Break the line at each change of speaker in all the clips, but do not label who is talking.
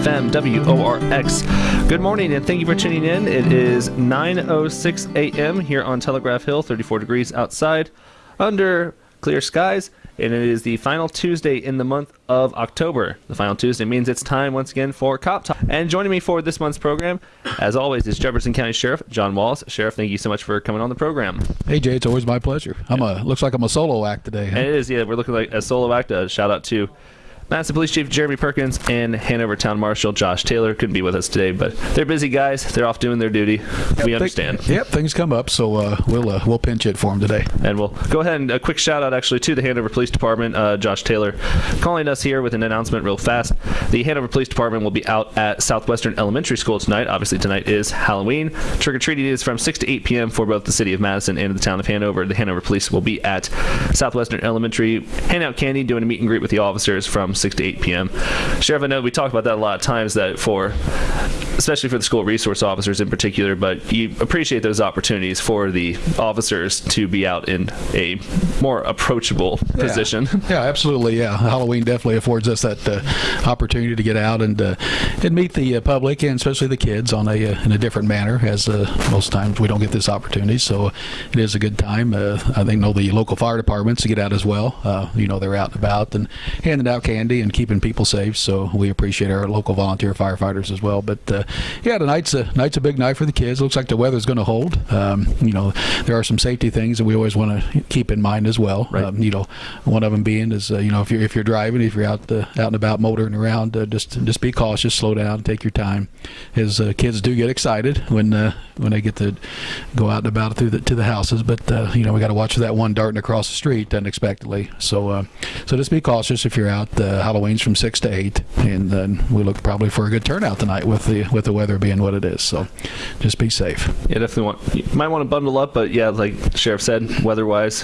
96.7 FM, WORX. Good morning and thank you for tuning in. It is 9.06 a.m. here on Telegraph Hill, 34 degrees outside, under clear skies, and it is the final Tuesday in the month of October. The final Tuesday means it's time once again for Cop Talk. And joining me for this month's program, as always, is Jefferson County Sheriff John Wallace. Sheriff, thank you so much for coming on the program.
Hey Jay, it's always my pleasure. I'm a looks like I'm a solo act today. Huh?
And it is, yeah. We're looking like a solo act. A shout out to Madison Police Chief Jeremy Perkins and Hanover Town Marshal Josh Taylor couldn't be with us today, but they're busy guys. They're off doing their duty. we understand.
Yep, things come up, so uh, we'll uh, we'll pinch it for them today.
And we'll go ahead and a quick shout out actually to the Hanover Police Department. Uh, Josh Taylor calling us here with an announcement real fast. The Hanover Police Department will be out at Southwestern Elementary School tonight. Obviously, tonight is Halloween. Trick or treating is from 6 to 8 p.m. for both the city of Madison and the town of Hanover. The Hanover Police will be at Southwestern Elementary, handing out candy, doing a meet and greet with the officers from 6 to 8 p.m. Sheriff, I know we talk about that a lot of times that for especially for the school resource officers in particular, but you appreciate those opportunities for the officers to be out in a more approachable
Yeah.
position.
Yeah, absolutely. Yeah, Halloween definitely affords us that uh, opportunity to get out and uh, and meet the uh, public and especially the kids on a uh, in a different manner. As uh, most times we don't get this opportunity, so it is a good time. Uh, I think know the local fire departments to get out as well. Uh, you know they're out and about and handing out candy and keeping people safe. So we appreciate our local volunteer firefighters as well. But uh, yeah, tonight's a night's a big night for the kids. Looks like the weather's going to hold. Um, you know there are some safety things that we always want to keep in mind as well.
Right.
Um, you know, one of them being is uh, you know if you're if you're driving, if you're out uh, out and about motoring around, uh, just just be cautious, slow down, take your time. As uh, kids do get excited when uh, when they get to go out and about through the to the houses, but uh, you know we got to watch for that one darting across the street unexpectedly. So uh, so just be cautious if you're out. Uh, Halloween's from six to eight, and then we look probably for a good turnout tonight with the with the weather being what it is. So just be safe.
Yeah, definitely want. You might want to bundle up, but yeah, like the sheriff said, weather-wise,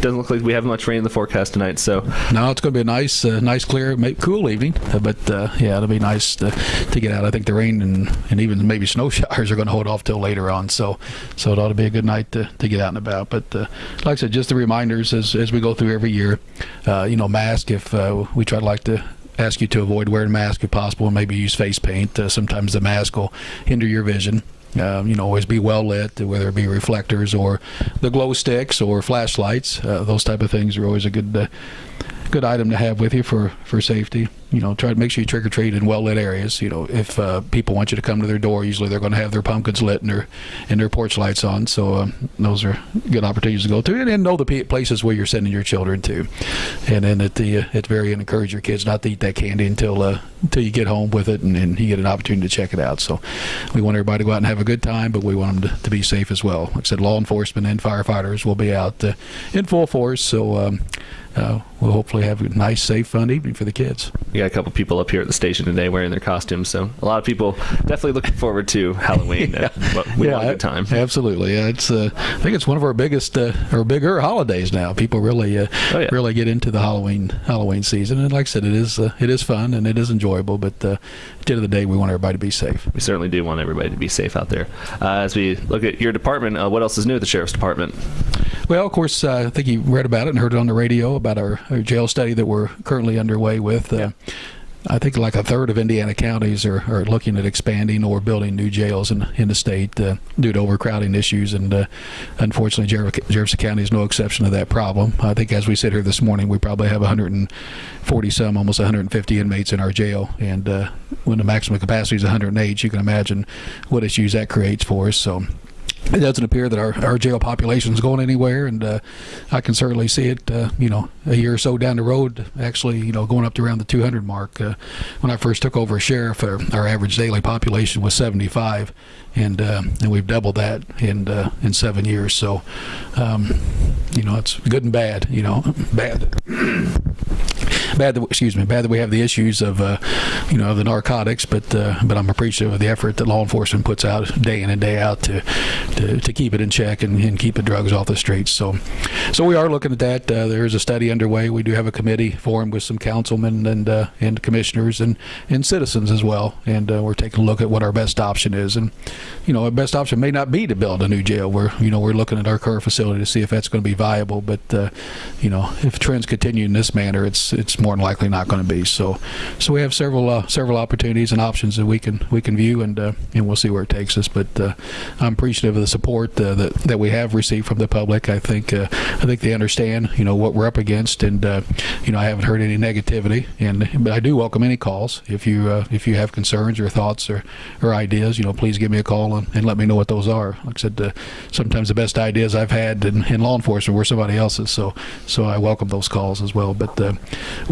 doesn't look like we have much rain in the forecast tonight. So
No, it's going to be a nice, uh, nice, clear, cool evening. Uh, but uh, yeah, it'll be nice to, to get out. I think the rain and, and even maybe snow showers are going to hold off till later on. So, so it ought to be a good night to, to get out and about. But uh, like I said, just the reminders as as we go through every year. Uh, you know, mask. If uh, we try to like to ask you to avoid wearing a mask if possible, and maybe use face paint. Uh, sometimes the mask will hinder your vision. Um, you know, always be well lit, whether it be reflectors or the glow sticks or flashlights. Uh, those type of things are always a good uh, good item to have with you for for safety. You know, try to make sure you trick or treat in well lit areas. You know, if uh, people want you to come to their door, usually they're going to have their pumpkins lit and their and their porch lights on. So um, those are good opportunities to go to, and, and know the places where you're sending your children to. And then at the uh, it's very encourage your kids not to eat that candy until uh, until you get home with it and, and you get an opportunity to check it out. So we want everybody to go out and have a good time, but we want them to, to be safe as well. Like I said, law enforcement and firefighters will be out uh, in full force. So. Um, uh, we'll hopefully have a nice, safe, fun evening for the kids.
we got a couple people up here at the station today wearing their costumes. So a lot of people definitely looking forward to Halloween. uh, but we want a good time.
Absolutely, yeah. It's uh, I think it's one of our biggest uh, or bigger holidays now. People really uh,
Oh, yeah.
really get into the Halloween Halloween season, and like I said, it is uh, it is fun and it is enjoyable. But uh, at the end of the day, we want everybody to be safe.
We certainly do want everybody to be safe out there. Uh, as we look at your department, uh, what else is new at the sheriff's department?
Well, of course, uh, I think you read about it and heard it on the radio about our, our jail study that we're currently underway with. Uh, I think like a third of Indiana counties are, are looking at expanding or building new jails in, in the state uh, due to overcrowding issues. And uh, unfortunately, Jefferson County is no exception to that problem. I think as we sit here this morning, we probably have 140 some, almost 150 inmates in our jail. And uh, when the maximum capacity is 108, you can imagine what issues that creates for us. So it doesn't appear that our, our jail population is going anywhere, and uh, I can certainly see it. Uh, you know, a year or so down the road, actually, you know, going up to around the 200 mark. Uh, when I first took over as sheriff, our, our average daily population was 75, and uh, and we've doubled that in uh, in seven years. So, um, you know, it's good and bad. You know, bad. Bad, that, excuse me. Bad that we have the issues of, uh, you know, the narcotics, but uh, but I'm appreciative of the effort that law enforcement puts out day in and day out to to, to keep it in check and, and keep the drugs off the streets. So, so we are looking at that. Uh, there is a study underway. We do have a committee formed with some councilmen and uh, and commissioners and and citizens as well, and uh, we're taking a look at what our best option is. And you know, our best option may not be to build a new jail. We're you know we're looking at our current facility to see if that's going to be viable. But uh, you know, if trends continue in this manner, it's it's more than likely not going to be. So, so we have several uh, several opportunities and options that we can we can view, and uh, and we'll see where it takes us. But uh, I'm appreciative of the support uh, that that we have received from the public. I think uh, I think they understand you know what we're up against, and uh, you know I haven't heard any negativity, and but I do welcome any calls if you if you have concerns or thoughts or, or ideas. You know, please give me a call and, and let me know what those are. Like I said, sometimes the best ideas I've had in, in law enforcement were somebody else's, so so I welcome those calls as well. But uh,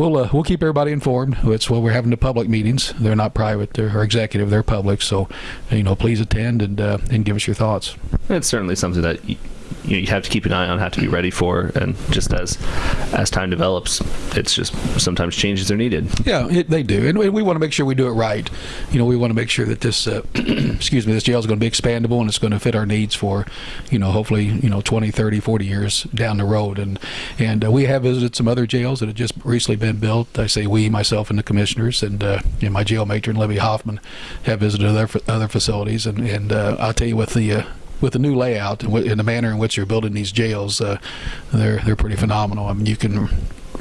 we'll uh, we'll keep everybody informed. It's what we're having the public meetings. They're not private they're, executive. They're public. So you know, please attend and uh, and give us your thoughts.
It's certainly something that you, know, you have to keep an eye on, have to be ready for, and just as as time develops, it's just sometimes changes are needed.
Yeah, it, they do, and we, we want to make sure we do it right. You know, we want to make sure that this, uh, excuse me, this jail is going to be expandable and it's going to fit our needs for, you know, hopefully, you know, 20, 30, 40 years down the road. And and uh, we have visited some other jails that have just recently been built. I say we, myself, and the commissioners, and uh, know, my jail matron, Libby Hoffman, have visited other other facilities. And and uh, I'll tell you, with the uh, with the new layout and, and the manner in which you're building these jails, uh, they're they're pretty phenomenal. I mean, you can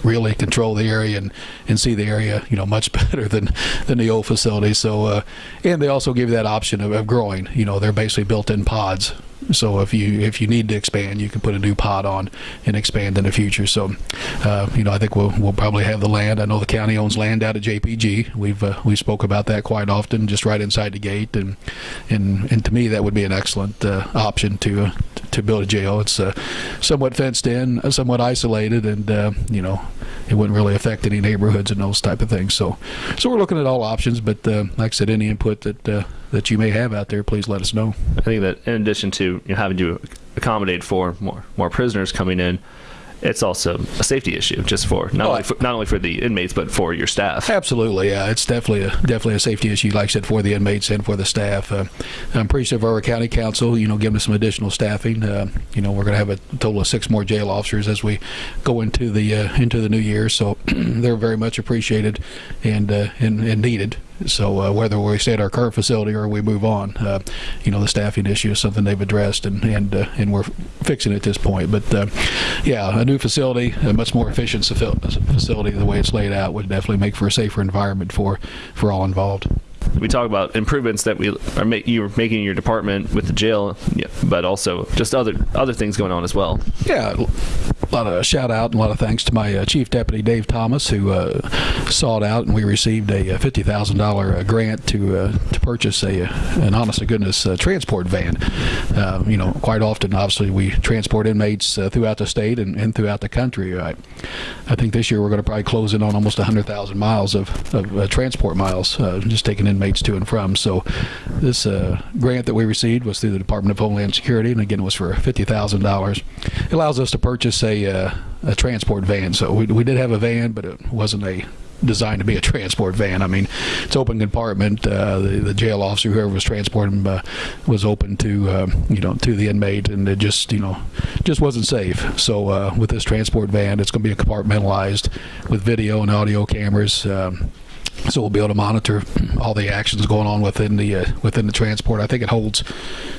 really control the area and, and see the area, you know, much better than than the old facility. So, uh, and they also give you that option of, of growing. You know, they're basically built in pods. So if you if you need to expand, you can put a new pod on and expand in the future. So, uh, you know, I think we'll we'll probably have the land. I know the county owns land out at JPG. We've uh, we spoke about that quite often, just right inside the gate, and and and to me that would be an excellent uh, option to uh, to build a jail. It's uh, somewhat fenced in, somewhat isolated, and uh, you know it wouldn't really affect any neighborhoods and those type of things. So so we're looking at all options. But uh, like I said, any input that uh, that you may have out there, please let us know.
I think that in addition to you know, having to accommodate for more more prisoners coming in, it's also a safety issue just for not
Oh,
only for, not only for the inmates but for your staff.
Absolutely, yeah. It's definitely a definitely a safety issue, like I said, for the inmates and for the staff. Uh, I'm appreciative of our county council, you know, giving us some additional staffing. Uh, you know, we're going to have a total of six more jail officers as we go into the uh, into the new year. So they're very much appreciated and uh, and, and needed. So uh, whether we stay at our current facility or we move on, uh, you know, the staffing issue is something they've addressed and and uh, and we're fixing it at this point. But uh, yeah, a new facility, a much more efficient facility, the way it's laid out, would definitely make for a safer environment for for all involved.
we talk about improvements that we are ma- you're making in your department with the jail, but also just other other things going on as well.
Yeah, a lot of shout out and a lot of thanks to my uh, chief deputy Dave Thomas, who uh, sought out and we received a uh, fifty thousand dollar grant to uh, to purchase a uh, an honest to goodness uh, transport van. Uh, you know, quite often, obviously, we transport inmates uh, throughout the state and, and throughout the country. I, I think this year we're going to probably close in on almost hundred thousand miles of, of uh, transport miles, uh, just taking inmates to and from. So, this uh, grant that we received was through the Department of Homeland Security, and again, it was for fifty thousand dollars. It allows us to purchase a uh, a transport van. So we, we did have a van, but it wasn't a designed to be a transport van. I mean, it's open compartment. Uh, the, the jail officer, whoever was transporting, uh, was open to um, you know to the inmate, and it just you know just wasn't safe. So uh, with this transport van, it's going to be compartmentalized with video and audio cameras. Um, so we'll be able to monitor all the actions going on within the uh, within the transport. I think it holds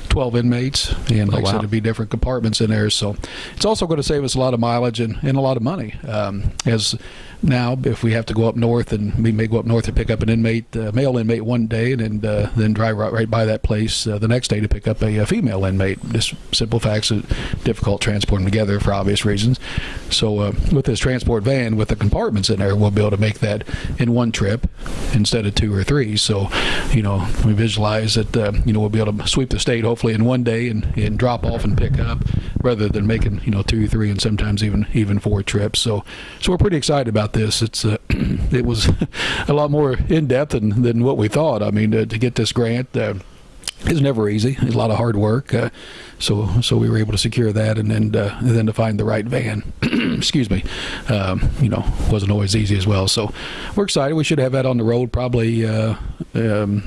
12 inmates, and like I
wow.
said, it'll be different compartments in there. So it's also going to save us a lot of mileage and, and a lot of money. Um, as now, if we have to go up north, and we may go up north to pick up an inmate, uh, male inmate one day, and then, uh, then drive right, right by that place uh, the next day to pick up a, uh female inmate. Just simple facts, of difficult transporting together for obvious reasons. So uh, with this transport van, with the compartments in there, we'll be able to make that in one trip instead of two or three. So, you know, we visualize that, uh, you know, we'll be able to sweep the state hopefully in one day and, and drop off and pick up rather than making, you know, two, three, and sometimes even, even four trips. So, so we're pretty excited about this. It's, uh, it was a lot more in depth than, than what we thought. I mean, to, to get this grant, uh, it's never easy. It's a lot of hard work. Uh, so so we were able to secure that, and then uh, and then to find the right van. excuse me. Um, you know, wasn't always easy as well. So we're excited. We should have that on the road probably. Uh, um,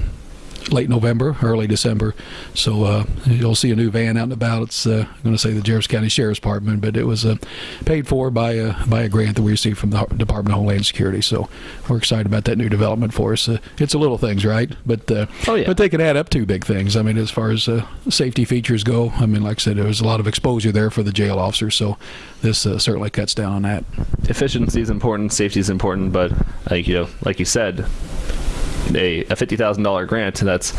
late November, early December. So uh, you'll see a new van out and about. It's uh, I'm going to say the Jefferson County Sheriff's Department, but it was uh, paid for by uh, by a grant that we received from the Department of Homeland Security. So we're excited about that new development for us. Uh, it's a little things, right? But uh,
Oh, yeah.
but they can add up to big things. I mean, as far as uh, safety features go, I mean, like I said, there was a lot of exposure there for the jail officers. So this uh, certainly cuts down on that.
efficiency is important, safety is important, but like you know, like you said, a, a fifty thousand dollar grant. That's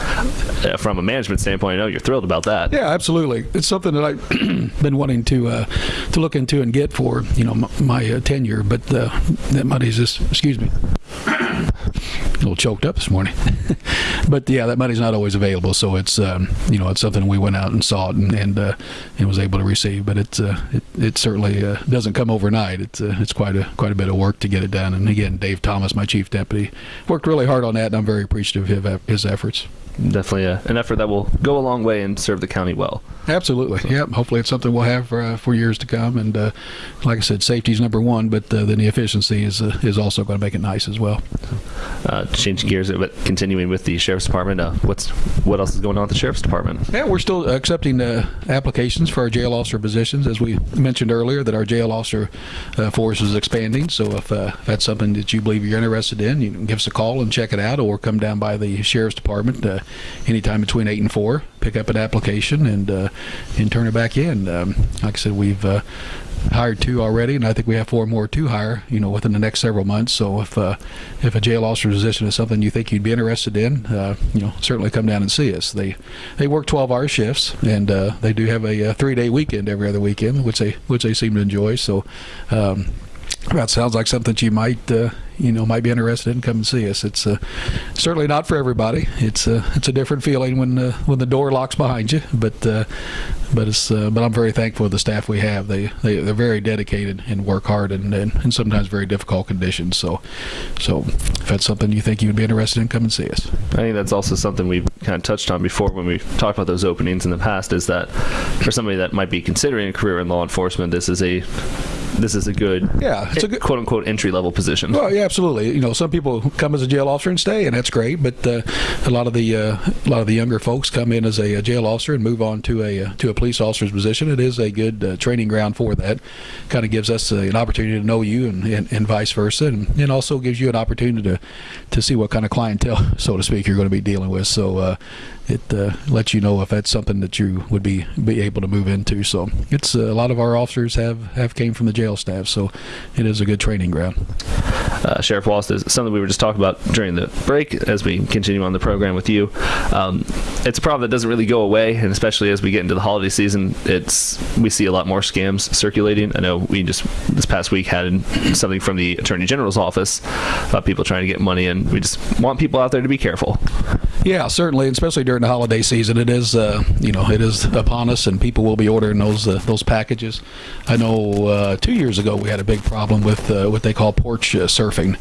uh, from a management standpoint. I know you're thrilled about that.
Yeah, absolutely. It's something that I've been wanting to uh, to look into and get for you know m- my uh, tenure, but uh, that money's just excuse me. A little choked up this morning, but yeah, that money's not always available. So it's um, you know it's something we went out and sought and and, uh, and was able to receive. But it's uh, it, it certainly uh, doesn't come overnight. It's uh, it's quite a quite a bit of work to get it done. And again, Dave Thomas, my chief deputy, worked really hard on that, and I'm very appreciative of his efforts.
Definitely uh an effort that will go a long way and serve the county well.
Absolutely. Yep. Hopefully, it's something we'll have for, uh, for years to come. And uh, like I said, safety is number one, but uh, then the efficiency is uh, is also going to make it nice as well.
Uh, changing gears, but continuing with the sheriff's department. Uh, what's what else is going on at the sheriff's department?
Yeah, we're still accepting uh, applications for our jail officer positions, as we mentioned earlier. That our jail officer uh, force is expanding. So if, uh, if that's something that you believe you're interested in, you can give us a call and check it out, or come down by the sheriff's department uh, anytime between eight and four. Pick up an application and uh, and turn it back in. Um, like I said, we've uh, hired two already, and I think we have four more to hire. You know, within the next several months. So if uh, if a jail officer position is something you think you'd be interested in, uh, you know, certainly come down and see us. They they work 12-hour shifts, and uh, they do have a, uh three-day weekend every other weekend, which they which they seem to enjoy. So. Um, that sounds like something that you might, uh, you know, might be interested in. Come and see us. It's uh, certainly not for everybody. It's uh, it's a different feeling when uh, when the door locks behind you. But uh, but it's uh, but I'm very thankful for the staff we have. They they they're very dedicated and work hard and and, and sometimes very difficult conditions. So so if that's something you think you would be interested in, come and see us.
I think that's also something we've kind of touched on before when we talked about those openings in the past. Is that for somebody that might be considering a career in law enforcement, this is a this is a good
Yeah, it's a good.
quote unquote entry level position.
Well, yeah, absolutely. You know, some people come as a jail officer and stay, and that's great. But uh, a lot of the uh, a lot of the younger folks come in as a, uh jail officer and move on to a uh, to a police officer's position. It is a good uh, training ground for that. Kind of gives us uh, an opportunity to know you, and, and, and vice versa, and, and also gives you an opportunity to to see what kind of clientele, so to speak, you're going to be dealing with. So. It uh, lets you know if that's something that you would be be able to move into. So it's uh, a lot of our officers have have came from the jail staff, so it is a good training ground.
Uh, Sheriff Wallace, is something we were just talking about during the break as we continue on the program with you. Um, it's a problem that doesn't really go away, and especially as we get into the holiday season, it's we see a lot more scams circulating. I know we just this past week had something from the Attorney General's office about people trying to get money, and we just want people out there to be careful.
Yeah, certainly, especially during the holiday season. It is, uh, you know, it is upon us, and people will be ordering those uh, those packages. I know uh, two years ago we had a big problem with uh, what they call porch uh, surfing,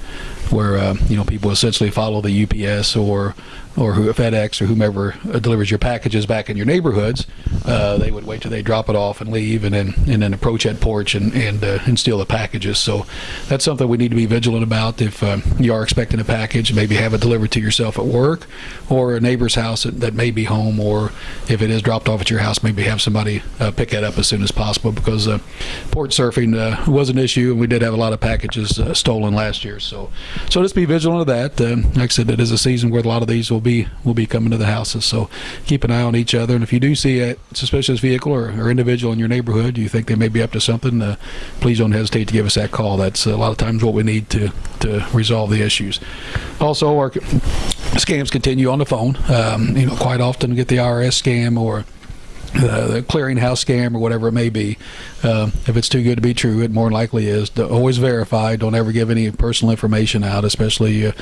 where uh, you know people essentially follow the UPS or or who, FedEx or whomever uh, delivers your packages back in your neighborhoods. Uh, they would wait till they drop it off and leave, and then and then approach that porch and and uh, and steal the packages. So that's something we need to be vigilant about. If um, you are expecting a package, maybe have it delivered to yourself at work or a neighbor's house that, that may be home, or if it is dropped off at your house, maybe have somebody uh, pick that up as soon as possible because uh, porch surfing was an issue, and we did have a lot of packages stolen last year. So, so just be vigilant of that. Um, like I said, it is a season where a lot of these will be will be coming to the houses. So, keep an eye on each other, and if you do see a suspicious vehicle or, or individual in your neighborhood, you think they may be up to something, uh, please don't hesitate to give us that call. That's a lot of times what we need to to resolve the issues. Also, our scams continue on the phone. Um, you know, quite often we get the IRS scam or uh, the clearinghouse scam or whatever it may be. Uh, if it's too good to be true, it more likely is. Do- Always verify. Don't ever give any personal information out, especially uh,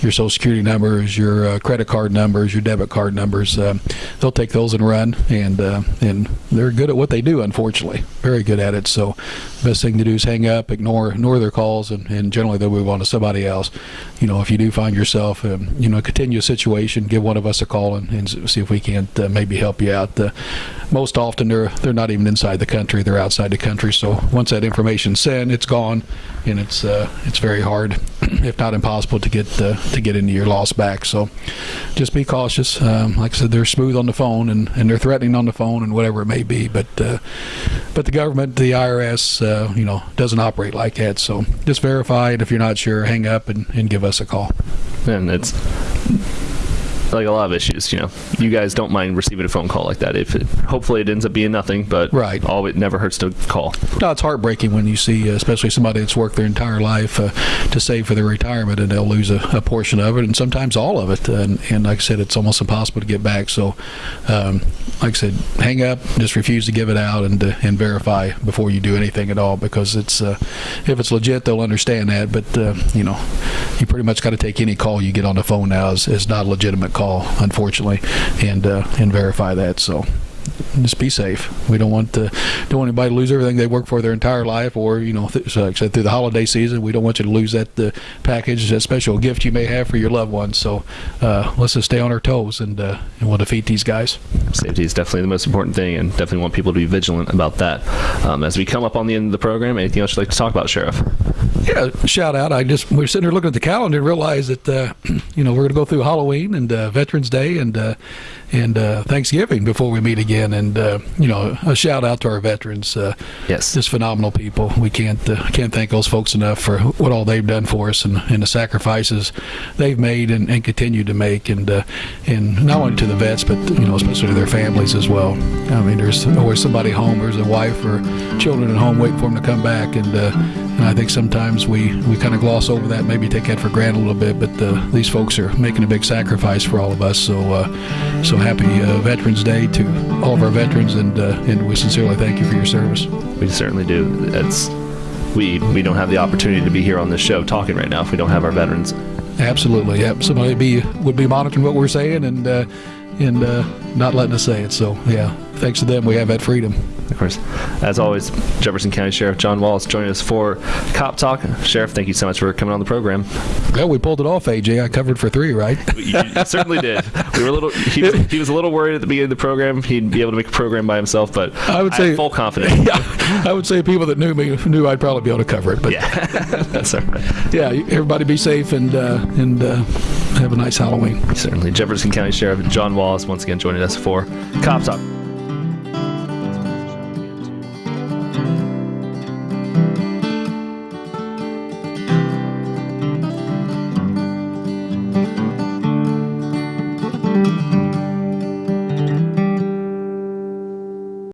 your social security numbers, your uh, credit card numbers, your debit card numbers. They'll take those and run, and uh, and they're good at what they do. Unfortunately, very good at it. So, best thing to do is hang up, ignore ignore their calls, and, and generally they'll move on to somebody else. You know, if you do find yourself, um, you know, a continuous situation, give one of us a call and, and see if we can't uh, maybe help you out. Uh, most often they're they're not even inside the country; they're outside the country. So once that information's sent, it's gone, and it's uh, it's very hard, if not impossible, to get uh, to get into your loss back. So just be cautious. Um, like I said, they're smooth on the phone and, and they're threatening on the phone and whatever it may be. But uh, but the government, the IRS, uh, you know, doesn't operate like that. So just verify it. If you're not sure, hang up and, and give us a call.
and it's like a lot of issues. You know, you guys don't mind receiving a phone call like that. If it, hopefully it ends up being nothing, but
Right.
all it never hurts to call.
No, it's heartbreaking when you see, uh, especially somebody that's worked their entire life uh, to save for their retirement, and they'll lose a, a portion of it, and sometimes all of it. And, and like I said, it's almost impossible to get back. So, um, like I said, hang up, just refuse to give it out, and uh, and verify before you do anything at all, because it's uh, if it's legit, they'll understand that. But uh, you know, you pretty much got to take any call you get on the phone now as, as not a legitimate call, unfortunately, and uh, and verify that. So just be safe. We don't want to, don't want anybody to lose everything they worked for their entire life, or you know, th- so said, through the holiday season, we don't want you to lose that uh, package, that special gift you may have for your loved ones. So uh, let's just stay on our toes, and uh, and we'll defeat these guys.
Safety is definitely the most important thing, and definitely want people to be vigilant about that. Um, as we come up on the end of the program, anything else you'd like to talk about, Sheriff?
Yeah, shout out. I just we're sitting here looking at the calendar and realize that uh, you know we're going to go through Halloween and uh, Veterans Day and uh, and uh, Thanksgiving before we meet again. And uh, you know, a shout out to our veterans. Uh,
Yes.
just phenomenal people. We can't uh, can't thank those folks enough for what all they've done for us and, and the sacrifices they've made and, and continue to make. And uh, and not only to the vets, but you know, especially to their families as well. I mean, there's always somebody home. There's a wife or children at home waiting for them to come back. And uh, and I think sometimes we we kind of gloss over that, maybe take that for granted a little bit. But uh, these folks are making a big sacrifice for all of us. So uh, so happy uh, Veterans Day to all of our veterans, and uh, and we sincerely thank you for your service.
We certainly do. It's we we don't have the opportunity to be here on this show talking right now if we don't have our veterans.
Absolutely, yep. Somebody be would be monitoring what we're saying and uh, and uh, not letting us say it. So yeah, thanks to them, we have that freedom.
Of course, as always, Jefferson County Sheriff John Wallace joining us for Cop Talk. Sheriff, thank you so much for coming on the program.
Well, we pulled it off, AJ. I covered for three, right?
You certainly did. We were a little. He was, he was a little worried at the beginning of the program. He'd be able to make a program by himself, but
I would say-
full confidence.
yeah, I would say people that knew me knew I'd probably be able to cover it. But yeah,
Yeah, that's all right.
everybody be safe and uh, and uh, have a nice Halloween.
Certainly, Jefferson County Sheriff John Wallace once again joining us for Cop Talk.